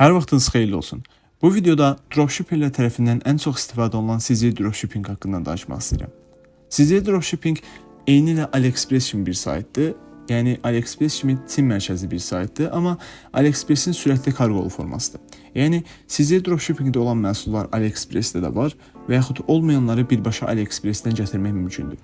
Hər vaxtınız xeyirli olsun. Bu videoda dropshipperlər tərəfindən ən çox istifadə olunan CZ dropshipping haqqında danışmaq istəyirəm. CZ dropshipping eyni ilə AliExpress kimi bir saytdır. Yəni AliExpress kimi Çin mərkəzli bir saytdır, amma AliExpress-in sürətli karqolu formasıdır. Yəni CZ dropshippingdə olan məhsullar AliExpress-də də var və yaxud olmayanları birbaşa AliExpress-dən gətirmək mümkündür.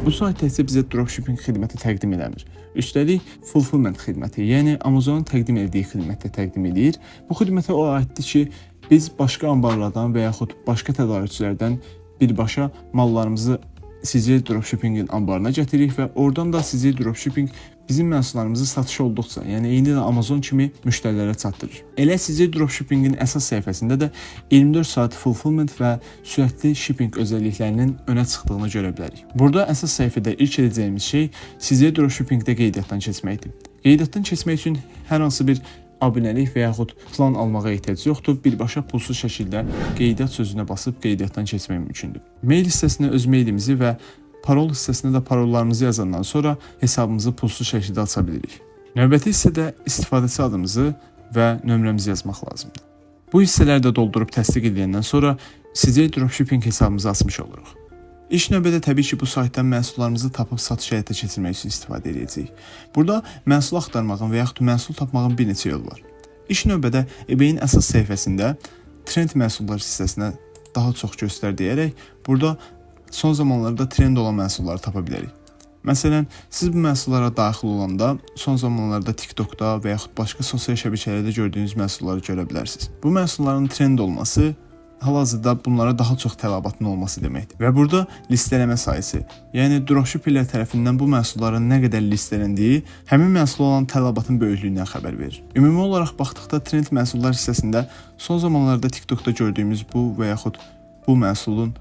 Bu sayt təkcə bizə dropshipping xidməti təqdim eləmir. Üstəlik fulfillment xidməti, yəni Amazonun təqdim etdiyi xidmətdə təqdim edir. Bu xidmətə o aiddir ki, biz başqa anbarlardan və yaxud başqa tədarükçülərdən birbaşa mallarımızı CZ Dropshipping-in anbarına gətiririk və oradan da CZ Dropshipping bizim məhsullarımızı satış olduqca, yəni eyni də Amazon kimi müştərilərə çatdırır. Elə CZ Dropshipping-in əsas səhifəsində də 24 saat fulfillment və sürətli shipping özəlliklərinin önə çıxdığını görə bilərik. Burada əsas səhifədə ilk edəcəyimiz şey CZ Dropshipping-də qeydiyyatdan keçməkdir. Qeydiyyatdan keçmək üçün hər hansı bir abunəlik və yaxud plan almağa ehtiyac yoxdur. Birbaşa pulsuz şəkildə qeydiyyat sözünə basıb qeydiyyatdan keçmək mümkündür. Mail hissəsinə öz meylimizi və parol hissəsinə də parollarımızı yazandan sonra hesabımızı pulsuz şəkildə aça bilirik. Növbəti hissədə istifadəçi adımızı və nömrəmizi yazmaq lazımdır. Bu hissələri də doldurub təsdiq edəndən sonra sizə dropshipping hesabımızı açmış oluruq. İlk növbədə təbii ki, bu saytdan məhsullarımızı tapıb satış həyata keçirmək üçün istifadə edəcəyik. Burada məhsul axtarmağın və yaxud məhsul tapmağın bir neçə yolu var. İlk növbədə eBay-in əsas səhifəsində trend məhsullar hissəsinə daha çox göstər deyərək burada son zamanlarda trend olan məhsulları tapa bilərik. Məsələn, siz bu məhsullara daxil olanda son zamanlarda TikTokda və yaxud başqa sosial şəbəkələrdə gördüyünüz məhsulları görə bilərsiniz. Bu məhsulların trend olması hal-hazırda bunlara daha çox tələbatın olması deməkdir. Və burada listələmə sayısı, yəni dropshipperlər tərəfindən bu məhsulların nə qədər listeləndiyi həmin məhsula olan tələbatın böyüklüyündən xəbər verir. Ümumi olaraq baxdıqda trend məhsullar hissəsində son zamanlarda TikTokda gördüyümüz bu və yaxud bu məhsulun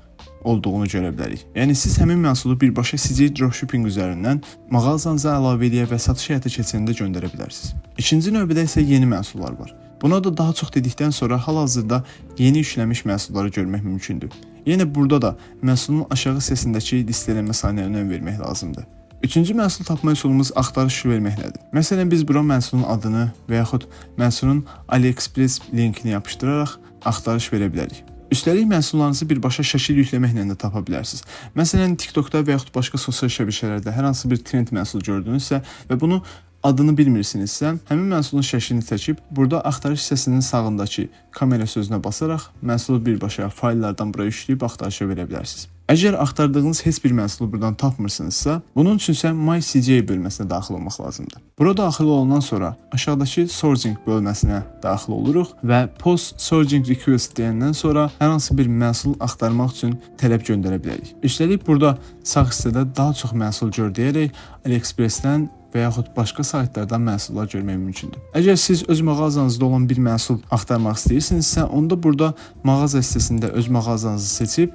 olduğunu görə bilərik. Yəni siz həmin məhsulu birbaşa CJ dropshipping üzərindən mağazanıza əlavə edə və satış həyata keçirəndə göndərə bilərsiniz. İkinci növbədə isə yeni məhsullar var. Buna da daha çox dedikdən sonra hal-hazırda yeni yüklənmiş məhsulları görmək mümkündür. Yenə burada da məhsulun aşağı hissəsindəki listələnmə sayına önəm vermək lazımdır. Üçüncü məhsul tapma üsulumuz axtarış verməklədir. Məsələn, biz bura məhsulun adını və yaxud məhsulun AliExpress linkini yapışdıraraq axtarış verə bilərik. Üstəlik məhsullarınızı birbaşa şəkil yükləməklə də tapa bilərsiniz. Məsələn, TikTokda və yaxud başqa sosial şəbəkələrdə hər hansı bir trend məhsul gördünüzsə və bunu adını bilmirsinizsə, həmin məhsulun şəklini çəkib burada axtarış hissəsinin sağındakı kamera sözünə basaraq məhsulu birbaşa fayllardan bura yükləyib axtarışa verə bilərsiniz. Əgər axtardığınız heç bir məhsulu buradan tapmırsınızsa, bunun üçün isə My CJ bölməsinə daxil olmaq lazımdır. Bura daxil olandan sonra aşağıdakı Sourcing bölməsinə daxil oluruq və Post Sourcing Request deyəndən sonra hər hansı bir məhsul axtarmaq üçün tələb göndərə bilərik. Üstəlik burada sağ hissədə daha çox məhsul gör deyərək AliExpress-dən və yaxud başqa saytlardan məhsullar görmək mümkündür. Əgər siz öz mağazanızda olan bir məhsul axtarmaq istəyirsinizsə, onda burada mağaza hissəsində öz mağazanızı seçib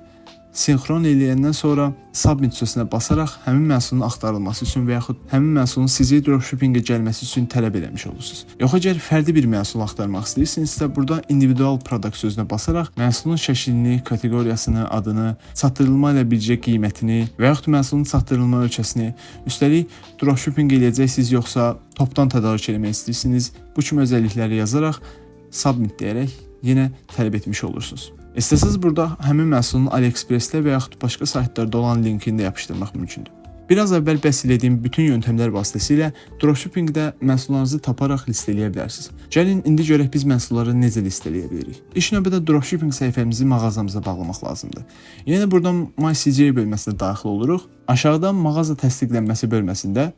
sinxron eləyəndən sonra submit sözünə basaraq həmin məhsulun axtarılması üçün və yaxud həmin məhsulun sizə dropshippingə gəlməsi üçün tələb eləmiş olursunuz. Yox əgər fərdi bir məhsul axtarmaq istəyirsinizsə, burada individual product sözünə basaraq məhsulun şəklini, kateqoriyasını, adını, çatdırılma ilə birgə qiymətini və yaxud məhsulun çatdırılma ölkəsini, üstəlik dropshipping eləyəcəksiniz yoxsa topdan tədarük etmək istəyirsiniz, bu kimi özəllikləri yazaraq submit deyərək yenə tələb etmiş olursunuz. İstəsəz burada həmin məhsulun AliExpress-də və yaxud başqa saytlarda olan linkini də yapışdırmaq mümkündür. Biraz əvvəl bəhs etdiyim bütün yöntəmlər vasitəsilə dropshippingdə məhsullarınızı taparaq listələyə bilərsiniz. Gəlin indi görək biz məhsulları necə listələyə bilərik. İlk növbədə dropshipping səhifəmizi mağazamıza bağlamaq lazımdır. Yəni buradan MyCJ bölməsinə daxil oluruq. Aşağıdan mağaza təsdiqlənməsi bölməsində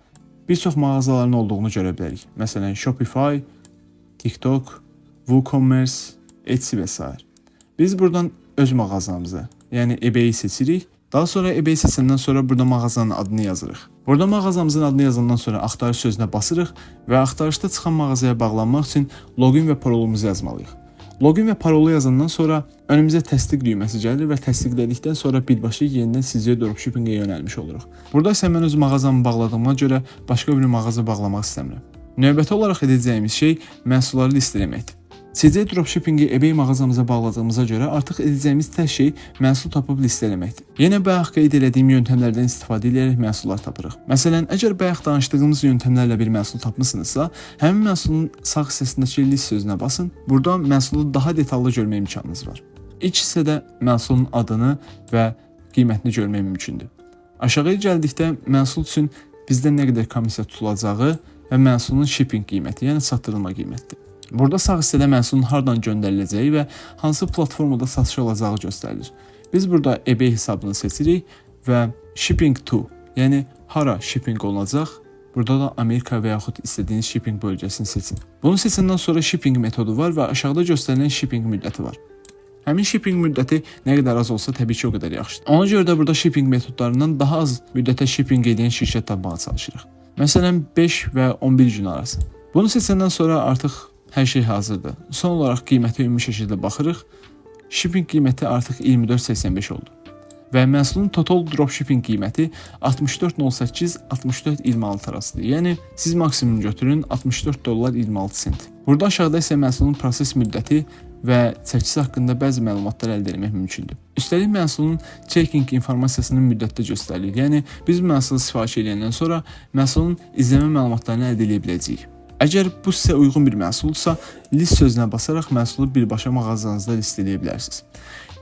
bir çox mağazaların olduğunu görə bilərik. Məsələn, Shopify, TikTok, WooCommerce, Etsy və s. Biz buradan öz mağazamızı, yəni eBay-i seçirik. Daha sonra eBay seçəndən sonra burada mağazanın adını yazırıq. Burada mağazamızın adını yazandan sonra axtarış sözünə basırıq və axtarışda çıxan mağazaya bağlanmaq üçün login və parolumuzu yazmalıyıq. Login və parolu yazandan sonra önümüzə təsdiq düyməsi gəlir və təsdiqlədikdən sonra birbaşa yenidən sizə dropshipping-ə yönəlmiş oluruq. Burada isə mən öz mağazamı bağladığıma görə başqa bir mağaza bağlamaq istəmirəm. Növbəti olaraq edəcəyimiz şey məhsulları listələməkdir. CC dropshippingi eBay mağazamıza bağladığımıza görə artıq edəcəyimiz tək şey məhsul tapıb listələməkdir. Yenə bayaq qeyd etdiyim yöntəmlərdən istifadə edərək məhsullar tapırıq. Məsələn, əgər bayaq danışdığımız yöntəmlərlə bir məhsul tapmısınızsa, həmin məhsulun sağ hissəsindəki list sözünə basın. Burada məhsulu daha detallı görmək imkanınız var. İlk hissədə məhsulun adını və qiymətini görmək mümkündür. Aşağıya gəldikdə məhsul üçün bizdən nə qədər komissiya tutulacağı və məhsulun shipping qiyməti, yəni çatdırılma qiymətidir. Burada sağ hissədə məhsulun hardan göndəriləcəyi və hansı platformada satışa alacağı göstərilir. Biz burada eBay hesabını seçirik və shipping to, yəni hara shipping olunacaq, Burada da Amerika və yaxud istədiyiniz shipping bölgəsini seçin. Bunu seçəndən sonra shipping metodu var və aşağıda göstərilən shipping müddəti var. Həmin shipping müddəti nə qədər az olsa təbii ki, o qədər yaxşıdır. Ona görə də burada shipping metodlarından daha az müddətə shipping edən şirkət tapmağa çalışırıq. Məsələn, 5 və 11 gün arası. Bunu seçəndən sonra artıq Hər şey hazırdır. Son olaraq qiymətə ümumi şəkildə baxırıq. Shipping qiyməti artıq 24.85 oldu. Və məhsulun total dropshipping qiyməti 64.08-64.26 arasıdır. Yəni siz maksimum götürün 64 dollar 26 sent. Burada aşağıda isə məhsulun proses müddəti və çəkisi haqqında bəzi məlumatlar əldə etmək mümkündür. Üstəlik məhsulun checking informasiyasını müddətdə göstərilir. Yəni biz məhsulu sifariş edəndən sonra məhsulun izləmə məlumatlarını əldə edə biləcəyik. Əgər bu sizə uyğun bir məhsuldursa, list sözünə basaraq məhsulu birbaşa mağazanızda listələyə bilərsiniz.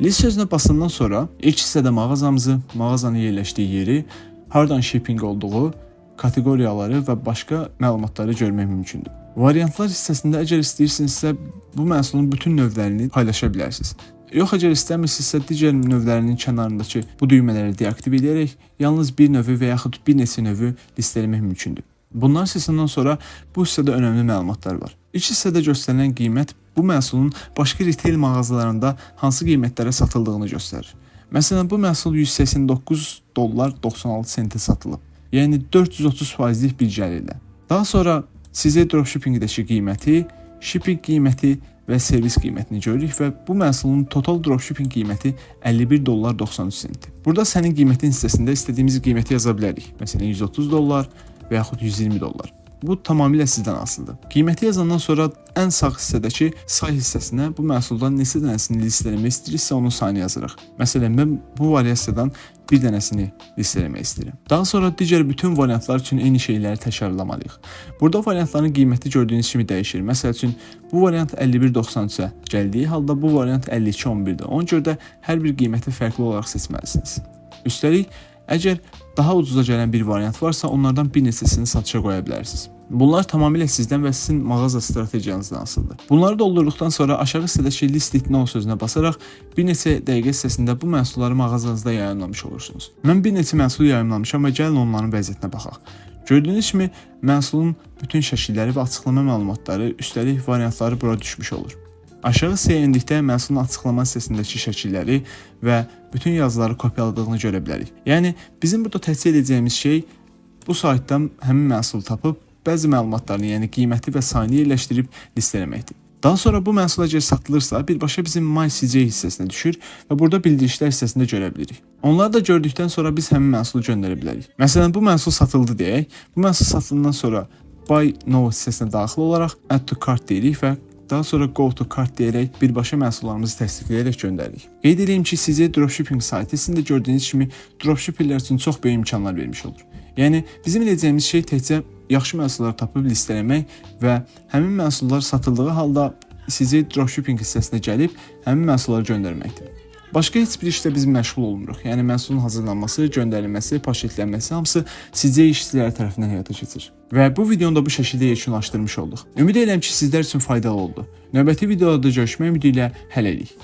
List sözünə basandan sonra ilk hissədə mağazamızı, mağazanın yerləşdiyi yeri, hardan shipping olduğu, kateqoriyaları və başqa məlumatları görmək mümkündür. Variantlar hissəsində əgər istəyirsinizsə, bu məhsulun bütün növlərini paylaşa bilərsiniz. Yox, əgər istəmirsinizsə, digər növlərinin kənarındakı bu düymələri deaktiv edərək yalnız bir növü və yaxud bir neçə növü listələmək mümkündür. Bunlar səsindən sonra bu hissədə önəmli məlumatlar var. İlk hissədə göstərilən qiymət bu məhsulun başqa retail mağazalarında hansı qiymətlərə satıldığını göstərir. Məsələn, bu məhsul 189 dollar 96 sentə satılıb. Yəni 430%lik bir gəlirlə. Daha sonra sizə dropshippingdəki qiyməti, shipping qiyməti və servis qiymətini görürük və bu məhsulun total dropshipping qiyməti 51 dollar 93 sentdir. Burada sənin qiymətin hissəsində istədiyimiz qiyməti yaza bilərik. Məsələn, 130 dollar və yaxud 120 dollar. Bu tamamilə sizdən asılıdır. Qiyməti yazandan sonra ən sağ hissədəki say hissəsinə bu məhsuldan neçə dənəsini listələmək istəyiriksə onun sayını yazırıq. Məsələn, mən bu variasiyadan bir dənəsini listələmək istəyirəm. Daha sonra digər bütün variantlar üçün eyni şeyləri təkrarlamalıyıq. Burada variantların qiyməti gördüyünüz kimi dəyişir. Məsəl üçün, bu variant 51.93-ə gəldiyi halda bu variant 52.11-dir. Ona görə də hər bir qiyməti fərqli olaraq seçməlisiniz. Üstəlik, Əgər daha ucuza gələn bir variant varsa, onlardan bir neçəsini satışa qoya bilərsiniz. Bunlar tamamilə sizdən və sizin mağaza strategiyanızdan asılıdır. Bunları doldurduqdan sonra aşağı hissədəki list it now sözünə basaraq bir neçə dəqiqə hissəsində bu məhsulları mağazanızda yayımlamış olursunuz. Mən bir neçə məhsul yayımlamışam və gəlin onların vəziyyətinə baxaq. Gördüyünüz kimi məhsulun bütün şəkilləri və açıqlama məlumatları, üstəlik variantları bura düşmüş olur. Aşağı hissəyə endikdə məhsulun açıqlama hissəsindəki şəkilləri və bütün yazıları kopyaladığını görə bilərik. Yəni bizim burada təhsil edəcəyimiz şey bu saytdan həmin məhsulu tapıb bəzi məlumatlarını, yəni qiyməti və sayını yerləşdirib listələməkdir. Daha sonra bu məhsul əgər satılırsa, birbaşa bizim My CJ hissəsinə düşür və burada bildirişlər hissəsində görə bilirik. Onları da gördükdən sonra biz həmin məhsulu göndərə bilərik. Məsələn, bu məhsul satıldı deyək. Bu məhsul satıldıqdan sonra Buy Now hissəsinə daxil olaraq Add to Cart deyirik və Daha sonra Go to Cart deyərək birbaşa məhsullarımızı təsdiqləyərək göndəririk. Qeyd edeyim ki, sizə dropshipping saytı sizin də gördüyünüz kimi dropshipperlər üçün çox böyük imkanlar vermiş olur. Yəni bizim edəcəyimiz şey təkcə yaxşı məhsullar tapıb listələmək və həmin məhsullar satıldığı halda sizə dropshipping hissəsinə gəlib həmin məhsulları göndərməkdir. Başqa heç bir işlə biz məşğul olmuruq. Yəni məhsulun hazırlanması, göndərilməsi, paketlənməsi hamısı sizə işçilər tərəfindən həyata keçir. Və bu videonu da bu şəkildə yekunlaşdırmış olduq. Ümid edirəm ki, sizlər üçün faydalı oldu. Növbəti videoda görüşmək ümidi ilə hələlik.